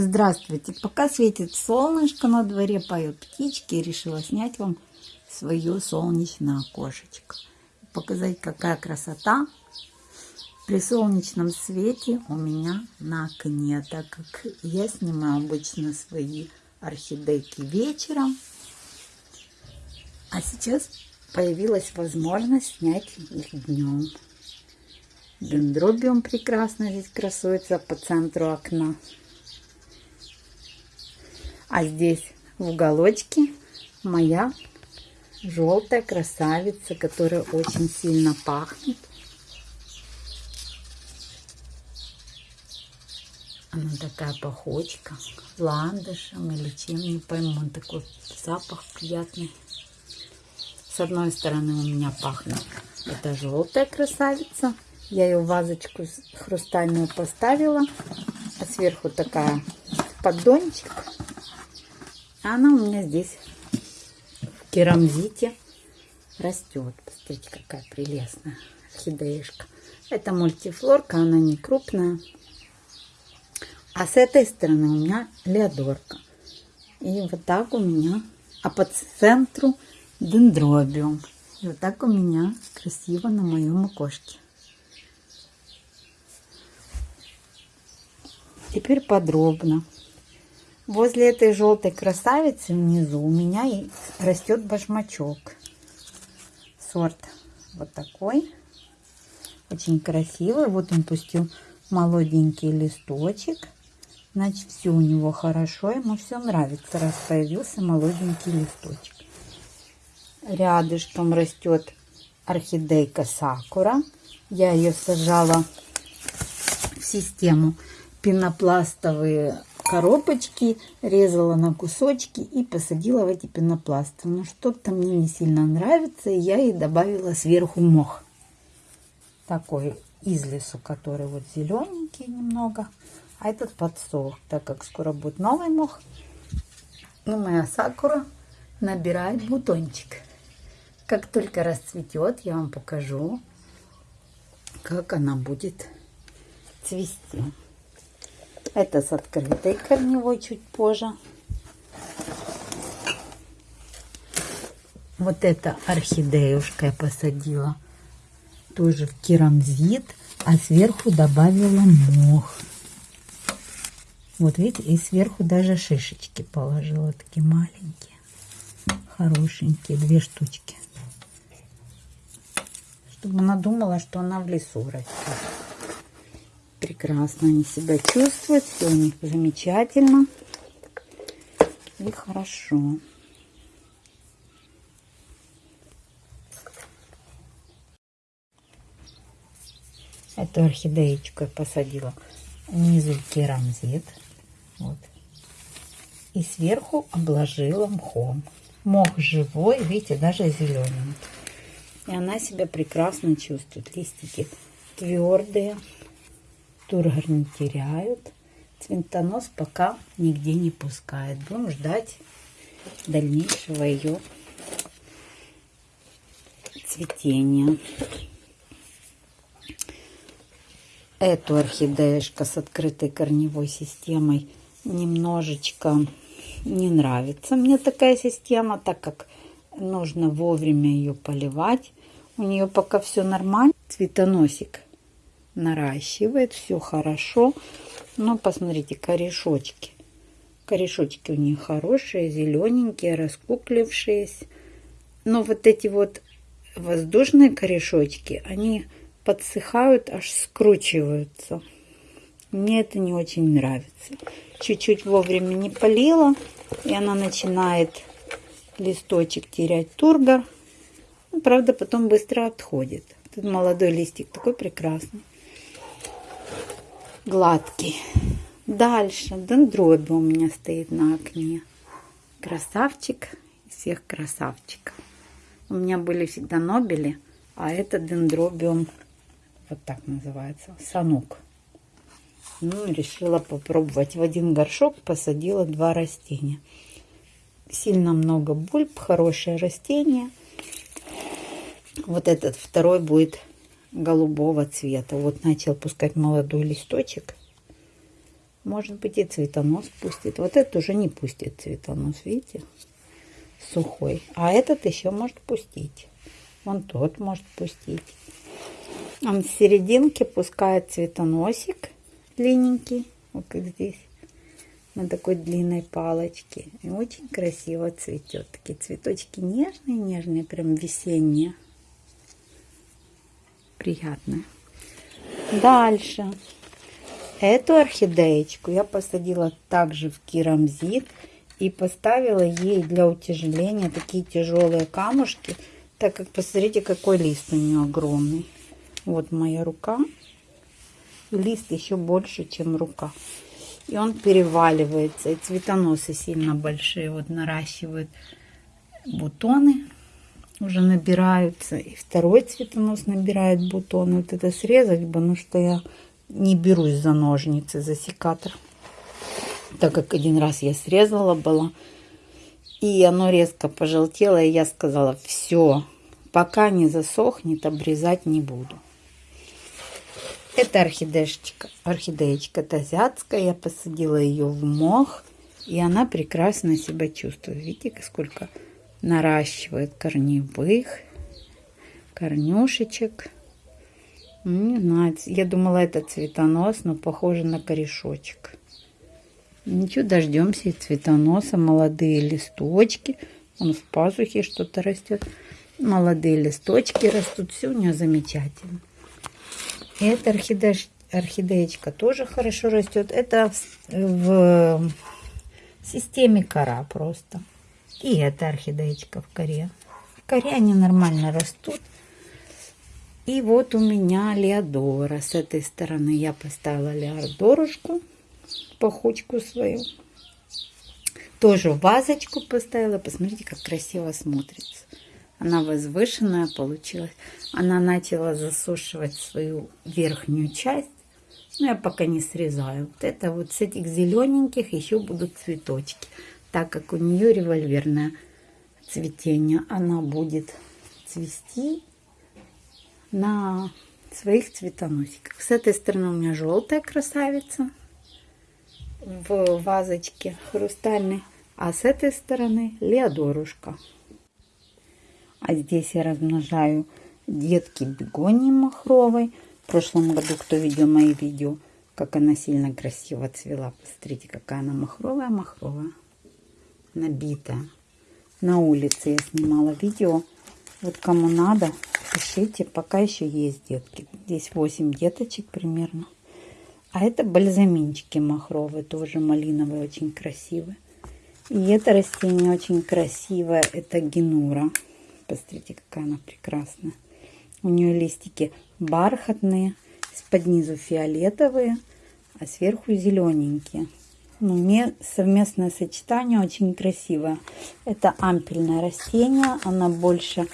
Здравствуйте! Пока светит солнышко, на дворе поют птички, решила снять вам свое солнечное окошечко. Показать, какая красота при солнечном свете у меня на окне, так как я снимаю обычно свои орхидейки вечером. А сейчас появилась возможность снять их днем. Дендробиум прекрасно здесь красуется по центру окна. А здесь в уголочке моя желтая красавица, которая очень сильно пахнет. Она такая пахучка, ландышем или чем, не пойму. Такой запах приятный. С одной стороны у меня пахнет это желтая красавица. Я ее в вазочку хрустальную поставила. А сверху такая поддончик. Она у меня здесь в керамзите растет. Посмотрите, какая прелестная орхидеюшка. Это мультифлорка, она не крупная. А с этой стороны у меня леодорка. И вот так у меня, а по центру дендробиум. И вот так у меня красиво на моем окошке. Теперь подробно. Возле этой желтой красавицы внизу у меня растет башмачок. Сорт вот такой. Очень красивый. Вот он пустил молоденький листочек. Значит, все у него хорошо. Ему все нравится, раз появился молоденький листочек. Рядышком растет орхидейка сакура. Я ее сажала в систему пенопластовые коробочки, резала на кусочки и посадила в эти пенопласты. Но что-то мне не сильно нравится, и я ей добавила сверху мох. Такой из лесу, который вот зелененький немного, а этот подсох, так как скоро будет новый мох. И моя сакура набирает бутончик. Как только расцветет, я вам покажу, как она будет цвести. Это с открытой корневой чуть позже. Вот это орхидеюшка я посадила тоже в керамзит, а сверху добавила мох. Вот видите, и сверху даже шишечки положила, такие маленькие, хорошенькие, две штучки. Чтобы она думала, что она в лесу растет прекрасно они себя чувствуют, все у них замечательно и хорошо. Эту орхидеечку я посадила внизу керамзит. Вот. И сверху обложила мхом. Мох живой, видите, даже зелененький. И она себя прекрасно чувствует. Листики твердые тургор не теряют. Цвинтонос пока нигде не пускает. Будем ждать дальнейшего ее цветения. Эту орхидеюшка с открытой корневой системой немножечко не нравится мне такая система, так как нужно вовремя ее поливать. У нее пока все нормально. Цветоносик наращивает, все хорошо. Но посмотрите, корешочки. Корешочки у них хорошие, зелененькие, раскуклившиеся. Но вот эти вот воздушные корешочки, они подсыхают, аж скручиваются. Мне это не очень нравится. Чуть-чуть вовремя не полила, и она начинает листочек терять тургор. Ну, правда, потом быстро отходит. Тут молодой листик такой прекрасный гладкий. Дальше дендроби у меня стоит на окне. Красавчик всех красавчиков. У меня были всегда нобели, а это дендробиум, вот так называется, санук. Ну, решила попробовать. В один горшок посадила два растения. Сильно много бульб, хорошее растение. Вот этот второй будет голубого цвета. Вот начал пускать молодой листочек. Может быть и цветонос пустит. Вот этот уже не пустит цветонос, видите? Сухой. А этот еще может пустить. Вон тот может пустить. Он в серединке пускает цветоносик длинненький. Вот как здесь. На такой длинной палочке. И очень красиво цветет. Такие цветочки нежные-нежные, прям весенние. Приятные. Дальше. Эту орхидеечку я посадила также в керамзит и поставила ей для утяжеления такие тяжелые камушки, так как посмотрите, какой лист у нее огромный. Вот моя рука. Лист еще больше, чем рука. И он переваливается. И цветоносы сильно большие. Вот наращивают бутоны. Уже набираются. И второй цветонос набирает бутоны. Вот это срезать бы, ну что я не берусь за ножницы, за секатор. Так как один раз я срезала было, и оно резко пожелтело, и я сказала, все, пока не засохнет, обрезать не буду. Это орхидеечка, орхидеечка тазиатская, я посадила ее в мох, и она прекрасно себя чувствует. Видите, сколько наращивает корневых, корнюшечек. Не знаю, я думала, это цветонос, но похоже на корешочек. Ничего, дождемся и цветоноса, молодые листочки. Он в пазухе что-то растет. Молодые листочки растут, все у нее замечательно. И эта орхидея, орхидеечка тоже хорошо растет. Это в системе кора просто. И эта орхидеечка в коре. В коре они нормально растут. И вот у меня Леодора. С этой стороны я поставила Леодорушку, пахучку свою. Тоже вазочку поставила. Посмотрите, как красиво смотрится. Она возвышенная получилась. Она начала засушивать свою верхнюю часть. Но я пока не срезаю. Вот это вот с этих зелененьких еще будут цветочки. Так как у нее револьверное цветение, она будет цвести на своих цветоносиках. С этой стороны у меня желтая красавица в вазочке хрустальной, а с этой стороны леодорушка. А здесь я размножаю детки бегонии махровой. В прошлом году, кто видел мои видео, как она сильно красиво цвела. Посмотрите, какая она махровая, махровая. Набитая. На улице я снимала видео. Вот кому надо, пишите, пока еще есть детки. Здесь 8 деточек примерно. А это бальзаминчики махровые, тоже малиновые, очень красивые. И это растение очень красивое, это генура. Посмотрите, какая она прекрасная. У нее листики бархатные, из-под низу фиолетовые, а сверху зелененькие. Ну, мне совместное сочетание очень красивое. Это ампельное растение, она больше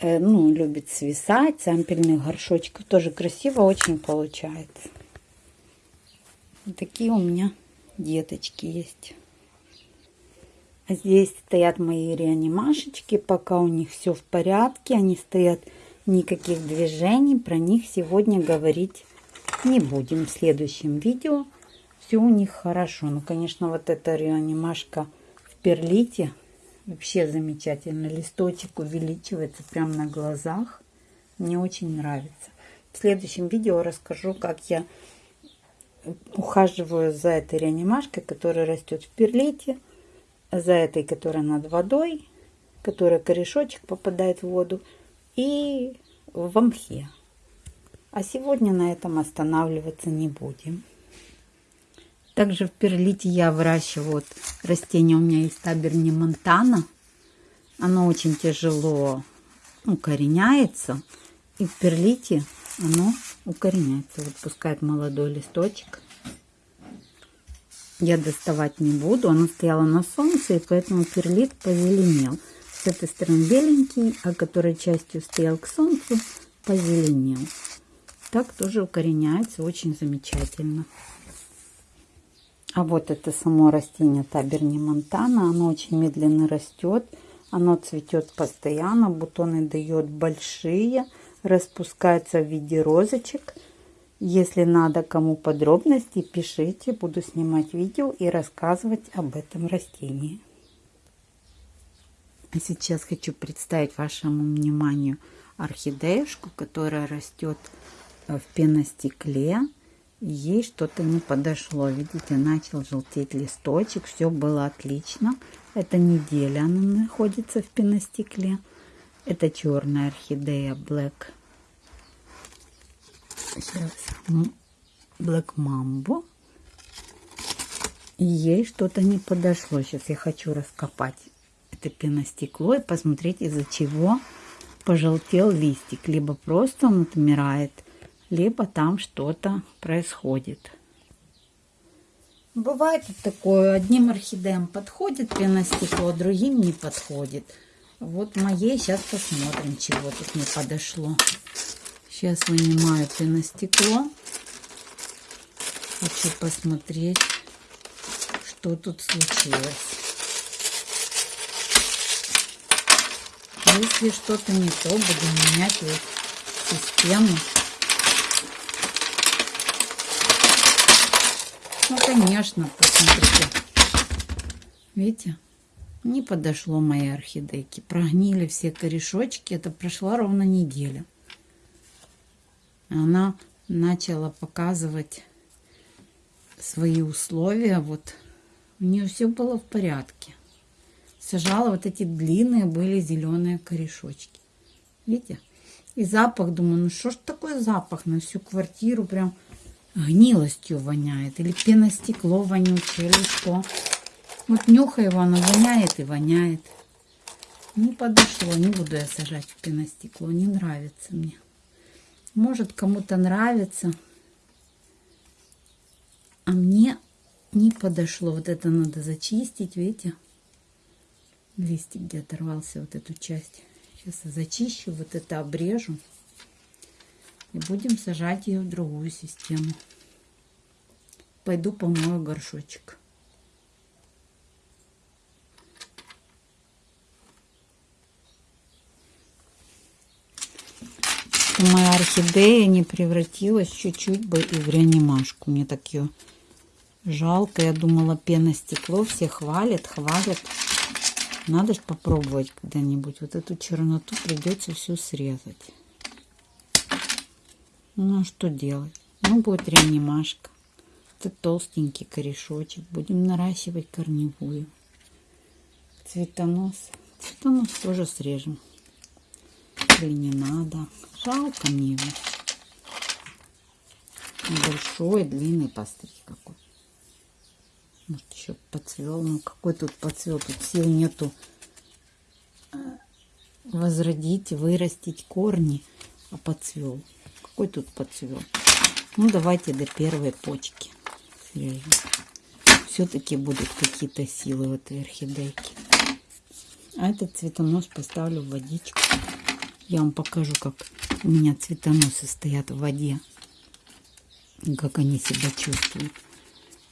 Э, ну, любит свисать, ампельных горшочков. Тоже красиво очень получается. Вот такие у меня деточки есть. А здесь стоят мои реанимашечки. Пока у них все в порядке. Они стоят никаких движений. Про них сегодня говорить не будем. В следующем видео все у них хорошо. Ну, конечно, вот эта реанимашка в перлите Вообще замечательно. Листочек увеличивается прямо на глазах. Мне очень нравится. В следующем видео расскажу, как я ухаживаю за этой реанимашкой, которая растет в перлите, за этой, которая над водой, которая корешочек попадает в воду, и в мхе. А сегодня на этом останавливаться не будем. Также в перлите я выращиваю вот растение. У меня есть таберни Монтана. Оно очень тяжело укореняется. И в перлите оно укореняется. Вот пускает молодой листочек. Я доставать не буду. Оно стояло на солнце, и поэтому перлит позеленел. С этой стороны беленький, а который частью стоял к солнцу, позеленел. Так тоже укореняется очень замечательно. А вот это само растение Таберни Монтана. Оно очень медленно растет. Оно цветет постоянно. Бутоны дает большие. Распускается в виде розочек. Если надо кому подробности, пишите, буду снимать видео и рассказывать об этом растении. А сейчас хочу представить вашему вниманию орхидеюшку, которая растет э, в пеностекле. Ей что-то не подошло. Видите, начал желтеть листочек. Все было отлично. Это неделя она находится в пеностекле. Это черная орхидея Black Сейчас. Black Mambo. ей что-то не подошло. Сейчас я хочу раскопать это пеностекло и посмотреть, из-за чего пожелтел листик. Либо просто он отмирает, либо там что-то происходит. Бывает такое, одним орхидеям подходит пеностекло, другим не подходит. Вот моей сейчас посмотрим, чего тут не подошло. Сейчас вынимаю пеностекло. Хочу посмотреть, что тут случилось. Если что-то не то, буду менять вот систему. Ну, конечно, посмотрите. Видите? Не подошло моей орхидейке. Прогнили все корешочки. Это прошла ровно неделя она начала показывать свои условия. Вот у нее все было в порядке. Сажала вот эти длинные были зеленые корешочки. Видите? И запах, думаю, ну что ж такой запах на всю квартиру прям гнилостью воняет. Или пеностекло вонючее, или что. Вот нюхай его, оно воняет и воняет. Не подошло, не буду я сажать в пеностекло, не нравится мне. Может, кому-то нравится. А мне не подошло. Вот это надо зачистить, видите? Листик где оторвался, вот эту часть. Сейчас я зачищу, вот это обрежу. И будем сажать ее в другую систему. Пойду помою горшочек. моя орхидея не превратилась чуть-чуть бы и в реанимашку. Мне так ее жалко. Я думала, пеностекло все хвалят, хвалят. Надо же попробовать когда-нибудь. Вот эту черноту придется всю срезать. Ну, а что делать? Ну, будет реанимашка. Это толстенький корешочек. Будем наращивать корневую. Цветонос. Цветонос тоже срежем. Или не надо. Жалко мне его. Большой, длинный постриг какой. Может, еще подцвел. Ну, какой тут подцвел? Тут сил нету возродить, вырастить корни, а подцвел. Какой тут подцвел? Ну, давайте до первой почки Все-таки будут какие-то силы в этой орхидейке. А этот цветонос поставлю в водичку. Я вам покажу, как у меня цветоносы стоят в воде. Как они себя чувствуют.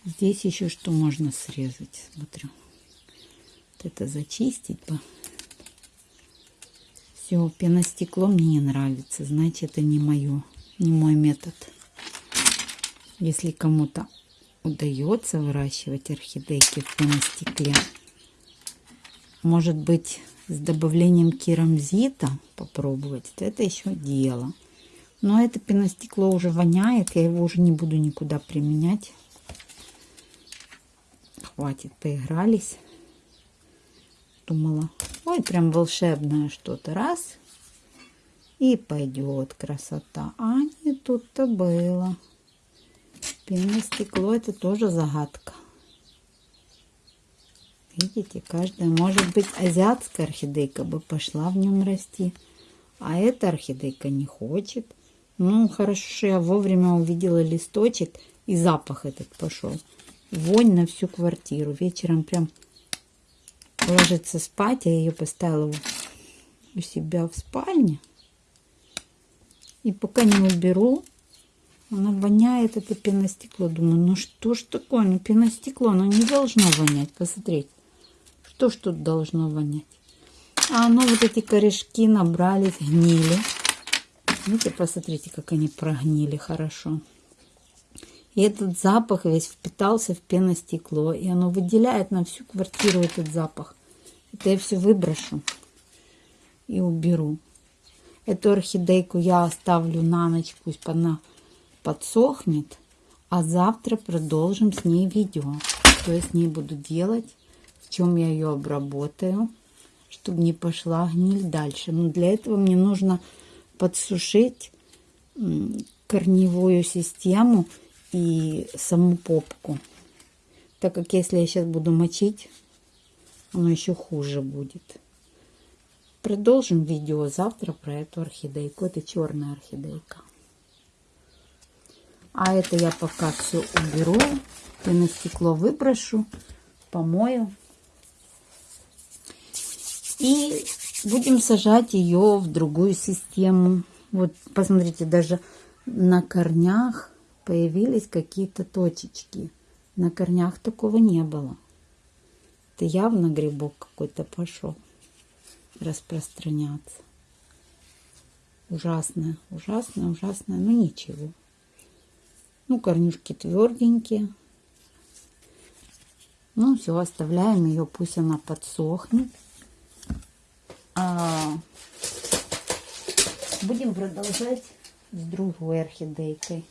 Здесь еще что можно срезать. Смотрю. Вот это зачистить бы. Все, пеностекло мне не нравится. Значит, это не мое, не мой метод. Если кому-то удается выращивать орхидейки в пеностекле, может быть, с добавлением керамзита попробовать, это еще дело. Но это пеностекло уже воняет, я его уже не буду никуда применять. Хватит, поигрались. Думала, ой, прям волшебное что-то. Раз, и пойдет красота. А не тут-то было. Пеностекло это тоже загадка. Видите, каждая, может быть, азиатская орхидейка бы пошла в нем расти. А эта орхидейка не хочет. Ну, хорошо, я вовремя увидела листочек, и запах этот пошел. Вонь на всю квартиру. Вечером прям ложится спать, я ее поставила у себя в спальне. И пока не уберу, она воняет, это пеностекло. Думаю, ну что ж такое, ну пеностекло, оно не должно вонять. Посмотрите. Что ж тут должно вонять? А оно вот эти корешки набрались, гнили. Видите, посмотрите, как они прогнили хорошо. И этот запах весь впитался в пеностекло. И оно выделяет на всю квартиру этот запах. Это я все выброшу и уберу. Эту орхидейку я оставлю на ночь, пусть она подсохнет. А завтра продолжим с ней видео. Что я с ней буду делать, в чем я ее обработаю, чтобы не пошла гниль дальше. Но для этого мне нужно подсушить корневую систему и саму попку. Так как если я сейчас буду мочить, оно еще хуже будет. Продолжим видео завтра про эту орхидейку. Это черная орхидейка. А это я пока все уберу. И на стекло выброшу, помою. И будем сажать ее в другую систему. Вот посмотрите, даже на корнях появились какие-то точечки. На корнях такого не было. Это явно грибок какой-то пошел распространяться. Ужасное, ужасное, ужасное, но ничего. Ну, корнюшки тверденькие. Ну, все, оставляем ее, пусть она подсохнет. А, будем продолжать с другой орхидейкой.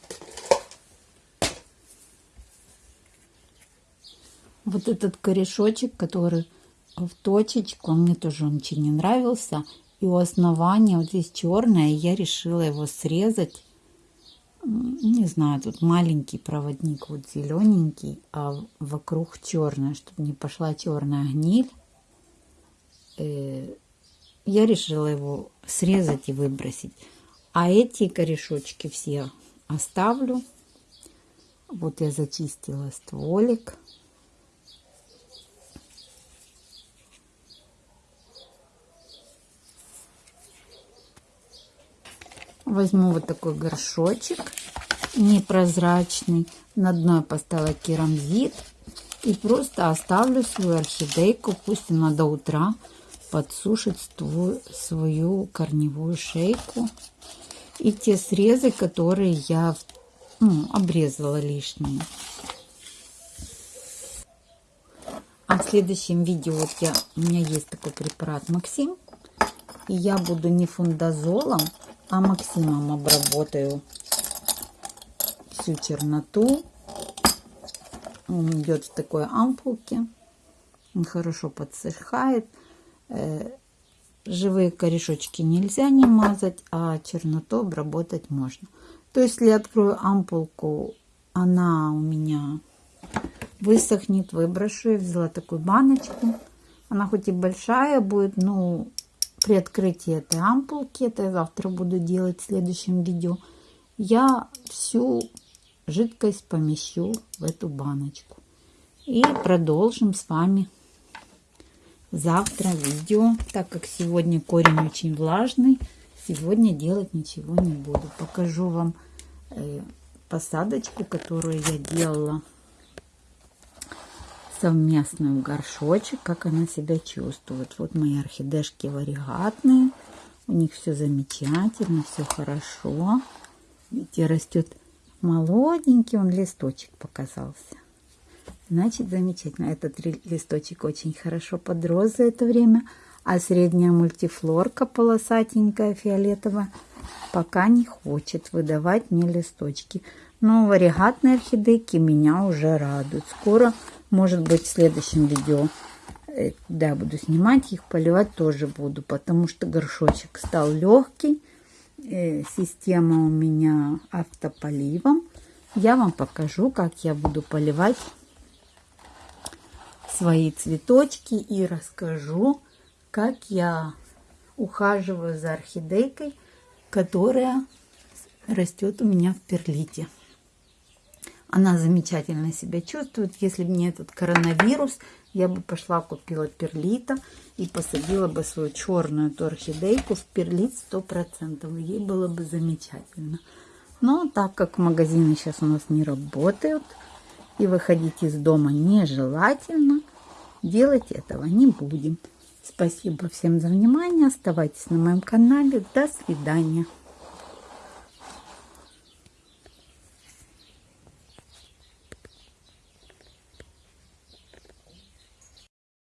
Вот этот корешочек, который в точечку, мне тоже он очень не нравился. И у основания вот здесь черное, я решила его срезать не знаю, тут маленький проводник, вот зелененький, а вокруг черное, чтобы не пошла черная гниль. Э, я решила его срезать и выбросить. А эти корешочки все оставлю. Вот я зачистила стволик. Возьму вот такой горшочек непрозрачный. На дно я поставила керамзит. И просто оставлю свою орхидейку. Пусть она до утра подсушит свою корневую шейку. И те срезы, которые я ну, обрезала лишние. А в следующем видео вот я, у меня есть такой препарат Максим. И я буду не фундазолом, а Максимом обработаю всю черноту. Он идет в такой ампулке. Он хорошо подсыхает. Э, живые корешочки нельзя не мазать, а черноту обработать можно. То есть, если я открою ампулку, она у меня высохнет, выброшу. Я взяла такую баночку. Она хоть и большая будет, но при открытии этой ампулки, это я завтра буду делать в следующем видео, я всю жидкость помещу в эту баночку. И продолжим с вами завтра видео, так как сегодня корень очень влажный, сегодня делать ничего не буду. Покажу вам э, посадочку, которую я делала совместную горшочек, как она себя чувствует. Вот мои орхидешки варигатные. У них все замечательно, все хорошо. Видите, растет молоденький, он листочек показался. Значит, замечательно. Этот листочек очень хорошо подрос за это время. А средняя мультифлорка полосатенькая, фиолетовая, пока не хочет выдавать мне листочки. Но варигатные орхидейки меня уже радуют. Скоро может быть, в следующем видео, э, да, буду снимать их, поливать тоже буду, потому что горшочек стал легкий. Э, система у меня автополивом. Я вам покажу, как я буду поливать свои цветочки и расскажу, как я ухаживаю за орхидейкой, которая растет у меня в перлите. Она замечательно себя чувствует. Если бы не этот коронавирус, я бы пошла купила перлита и посадила бы свою черную эту орхидейку в перлит 100%. Ей было бы замечательно. Но так как магазины сейчас у нас не работают, и выходить из дома нежелательно, делать этого не будем. Спасибо всем за внимание. Оставайтесь на моем канале. До свидания.